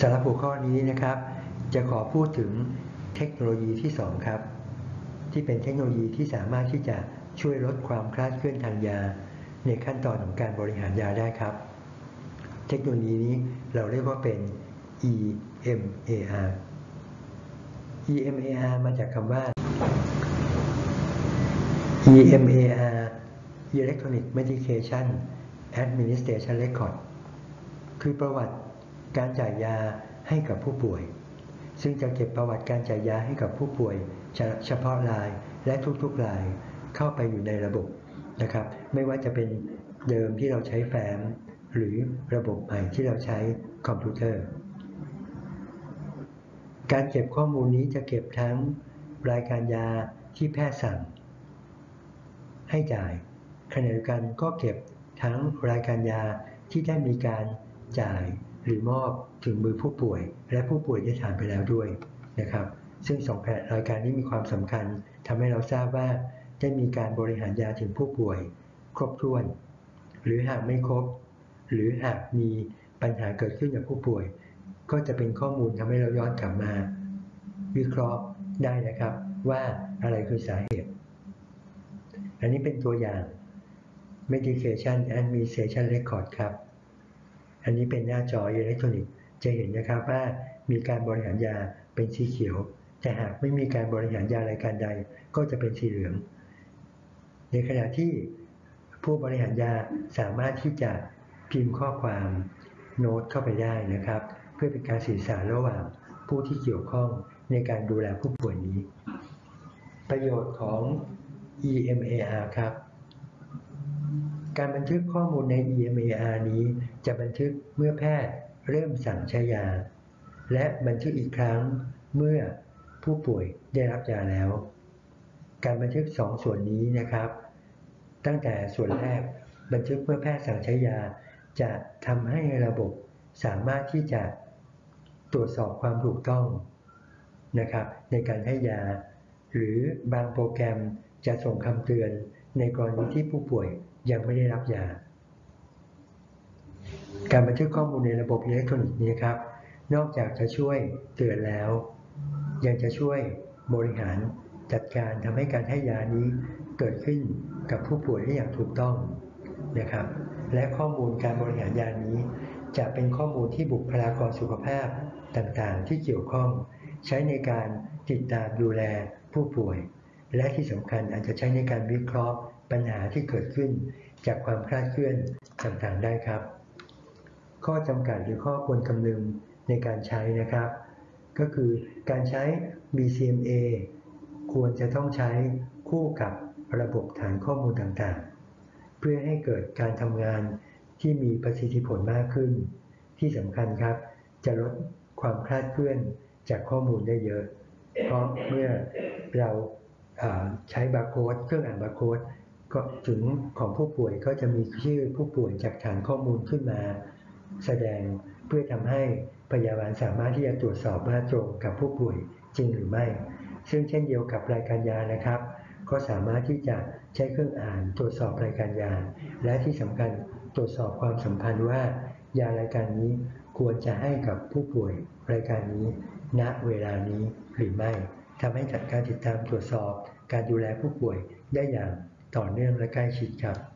สำหรับหัวข้อนี้นะครับ จะขอพูดถึงเทคโนโลยีที่ 2 ครับ ที่เป็นเทคโนโลยีที่สามารถที่จะช่วยลดความคลาดเคลื่อนทางยา ในขั้นตอนของการบริหารยาได้ครับ เทคโนโลยีนี้เราเรียกว่าเป็น EMAR EMAR มาจากคำว่า EMAR Electronic Medication Administration Record คือประวัติ การจ่ายยาให้กับผู้ป่วย ซึ่งจะเก็บประวัติการจ่ายยาให้กับผู้ป่วยเฉพาะรายและทุกๆรายเข้าไปอยู่ในระบบนะครับ ไม่ว่าจะเป็นเดิมที่เราใช้แฟ้มหรือระบบใหม่ที่เราใช้คอมพิวเตอร์ การเก็บข้อมูลนี้จะเก็บทั้งรายการยาที่แพทย์สั่ง ให้จ่ายขณะเดียวกันก็เก็บทั้งรายการยาที่ได้มีการจ่าย หรือมอบถึงมือผู้ป่วย และผู้ป่วยได้ทานไปแล้วด้วยนะครับซึ่งสองแผนรายการนี้มีความสำคัญทำให้เราทราบว่าได้มีการบริหารยาถึงผู้ป่วย ครบถ้วน หรือหากไม่ครบ หรือหากมีปัญหาเกิดขึ้นกับผู้ป่วย ก็จะเป็นข้อมูลทำให้เราย้อนกลับมา วิเคราะห์ได้นะครับ ว่าอะไรคือสาเหตุ อันนี้เป็นตัวอย่าง Medication Administration Record ครับ อันนี้เป็นหน้าจออิเล็กทรอนิกส์จะเห็นนะครับว่ามีการบริหารยาเป็นสีเขียว แต่หากไม่มีการบริหารยารายการใดก็จะเป็นสีเหลือง ในขณะที่ผู้บริหารยาสามารถที่จะพิมพ์ข้อความโน้ตเข้าไปได้นะครับ เพื่อเป็นการสื่อสารระหว่างผู้ที่เกี่ยวข้องในการดูแลผู้ป่วยนี้ ประโยชน์ของ EMAR ครับ การบันทึกข้อมูลใน EMAR นี้ จะบันทึกเมื่อแพทย์เริ่มสั่งใช้ยา และบันทึกอีกครั้งเมื่อผู้ป่วยได้รับยาแล้ว การบันทึก2ส่วนนี้นะครับ ตั้งแต่ส่วนแรกบันทึกเมื่อแพทย์สั่งใช้ยา จะทำให้ระบบสามารถที่จะตรวจสอบความถูกต้องนะครับในการให้ยา หรือบางโปรแกรมจะส่งคำเตือนในกรณีที่ผู้ป่วย ยังไม่ได้รับยา การบันทึกข้อมูลในระบบอิเล็กทรอนิกส์นี้ครับ นอกจากจะช่วยเตือนแล้ว ยังจะช่วยบริหารจัดการทำให้การให้ยานี้เกิดขึ้นกับผู้ป่วยได้อย่างถูกต้องนะครับ และข้อมูลการบริหารยานี้ จะเป็นข้อมูลที่บุคลากรสุขภาพต่างๆ ที่เกี่ยวข้อง ใช้ในการติดตามดูแลผู้ป่วย และที่สำคัญอาจจะใช้ในการวิเคราะห์ ปัญหาที่เกิดขึ้นจากความคลาดเคลื่อนต่างๆได้ครับ ข้อจำกัดหรือข้อควรคำนึงในการใช้นะครับ ก็คือการใช้ BCMA ควรจะต้องใช้คู่กับระบบฐานข้อมูลต่างๆ เพื่อให้เกิดการทำงานที่มีประสิทธิผลมากขึ้น ที่สำคัญครับ จะลดความคลาดเคลื่อนจากข้อมูลได้เยอะ เพราะเมื่อเราใช้บาร์โค้ดเครื่องอ่านบาร์โค้ด ก็ถึงของผู้ป่วยก็จะมีชื่อผู้ป่วยจากฐานข้อมูลขึ้นมา แสดงเพื่อทำให้พยาบาลสามารถที่จะตรวจสอบว่าตรงกับผู้ป่วยจริงหรือไม่ ซึ่งเช่นเดียวกับรายการยานะครับ ก็สามารถที่จะใช้เครื่องอ่านตรวจสอบรายการยา และที่สำคัญตรวจสอบความสัมพันธ์ว่า ยารายการนี้ควรจะให้กับผู้ป่วยรายการนี้ ณเวลานี้หรือไม่ทำให้จัดการติดตามตรวจสอบการดูแลผู้ป่วยได้อย่าง ต่อเนื่องและใกล้ชิดครับ